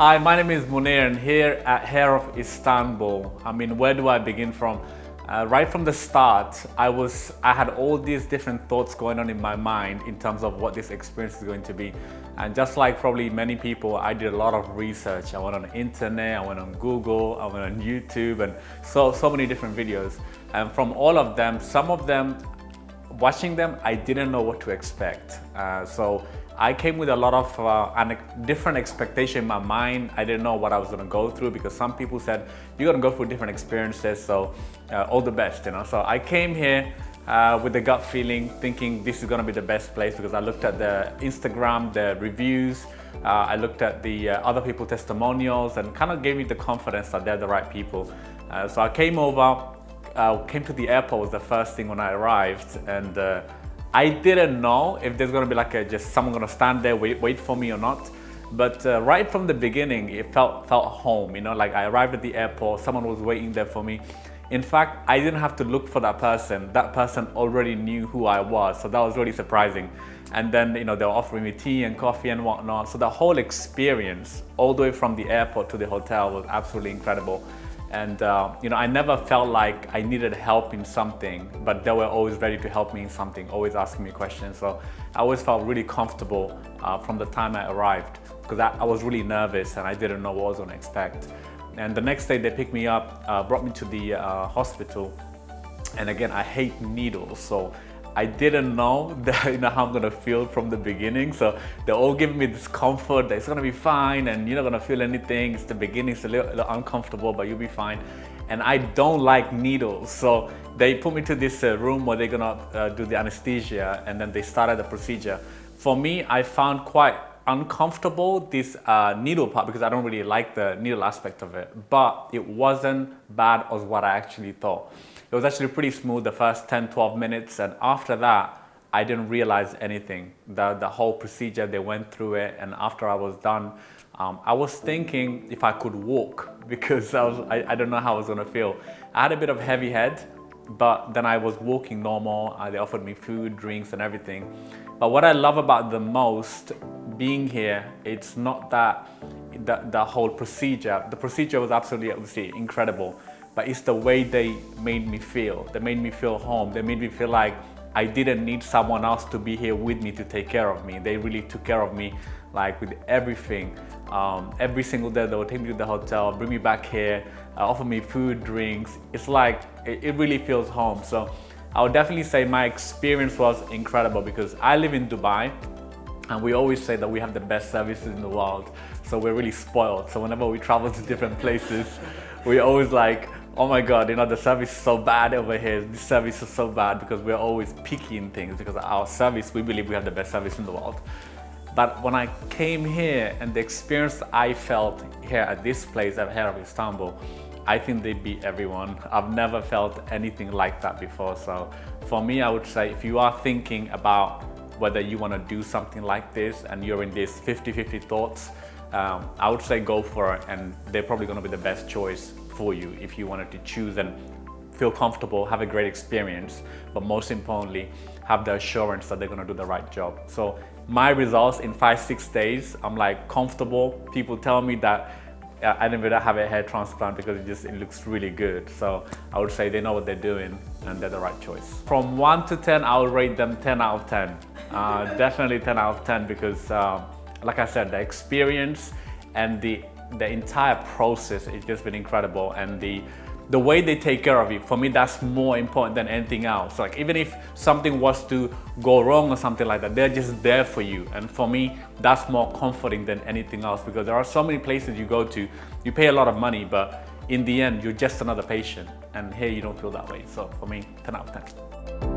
Hi, my name is Munir and here at Hair of Istanbul, I mean, where do I begin from? Uh, right from the start, I was, I had all these different thoughts going on in my mind in terms of what this experience is going to be. And just like probably many people, I did a lot of research. I went on the internet, I went on Google, I went on YouTube and so, so many different videos. And from all of them, some of them, watching them, I didn't know what to expect. Uh, so I came with a lot of uh, different expectation in my mind. I didn't know what I was gonna go through because some people said, you're gonna go through different experiences, so uh, all the best, you know. So I came here uh, with the gut feeling, thinking this is gonna be the best place because I looked at the Instagram, the reviews, uh, I looked at the uh, other people testimonials and kind of gave me the confidence that they're the right people. So I came over, came to the airport was the first thing when I arrived and I didn't know if there's gonna be like a, just someone gonna stand there, wait, wait for me or not. But uh, right from the beginning, it felt, felt home, you know, like I arrived at the airport, someone was waiting there for me. In fact, I didn't have to look for that person. That person already knew who I was. So that was really surprising. And then, you know, they were offering me tea and coffee and whatnot. So the whole experience, all the way from the airport to the hotel was absolutely incredible. And uh, you know, I never felt like I needed help in something, but they were always ready to help me in something, always asking me questions. So I always felt really comfortable uh, from the time I arrived because I, I, was really nervous and I didn't know what I was to expect. And the next day they picked me up, uh, brought me to the uh, hospital. And again, I hate needles. So I didn't know that, you know how I'm gonna feel from the beginning. So they're all giving me this comfort that it's gonna be fine and you're not gonna feel anything. It's the beginning, it's a little, a little uncomfortable, but you'll be fine. And I don't like needles. So they put me to this uh, room where they're gonna uh, do the anesthesia and then they started the procedure. For me, I found quite uncomfortable this uh, needle part because I don't really like the needle aspect of it, but it wasn't bad as what I actually thought. It was actually pretty smooth the first 10, 12 minutes. And after that, I didn't realize anything. The, the whole procedure, they went through it. And after I was done, um, I was thinking if I could walk because I, was, I, I don't know how I was gonna feel. I had a bit of heavy head, but then I was walking normal. Uh, they offered me food, drinks and everything. But what I love about the most being here, it's not that the, the whole procedure. The procedure was absolutely obviously incredible but it's the way they made me feel. They made me feel home. They made me feel like I didn't need someone else to be here with me to take care of me. They really took care of me like with everything. Um, every single day they would take me to the hotel, bring me back here, uh, offer me food, drinks. It's like, it, it really feels home. So I would definitely say my experience was incredible because I live in Dubai and we always say that we have the best services in the world. So we're really spoiled. So whenever we travel to different places, we always like, oh my god, you know, the service is so bad over here. The service is so bad because we're always picky in things because our service, we believe we have the best service in the world. But when I came here and the experience I felt here at this place i've Hair of Istanbul, I think they beat everyone. I've never felt anything like that before. So for me, I would say if you are thinking about whether you want to do something like this and you're in these 50-50 thoughts, um, I would say go for it and they're probably going to be the best choice for you if you wanted to choose and feel comfortable, have a great experience, but most importantly, have the assurance that they're gonna do the right job. So my results in five, six days, I'm like comfortable. People tell me that uh, I didn't really have a hair transplant because it just it looks really good. So I would say they know what they're doing and they're the right choice. From one to 10, I would rate them 10 out of 10. Uh, definitely 10 out of 10 because uh, like I said, the experience and the the entire process has just been incredible and the the way they take care of you for me that's more important than anything else. Like even if something was to go wrong or something like that they're just there for you. And for me that's more comforting than anything else because there are so many places you go to you pay a lot of money but in the end you're just another patient. And here you don't feel that way. So for me 10 out of 10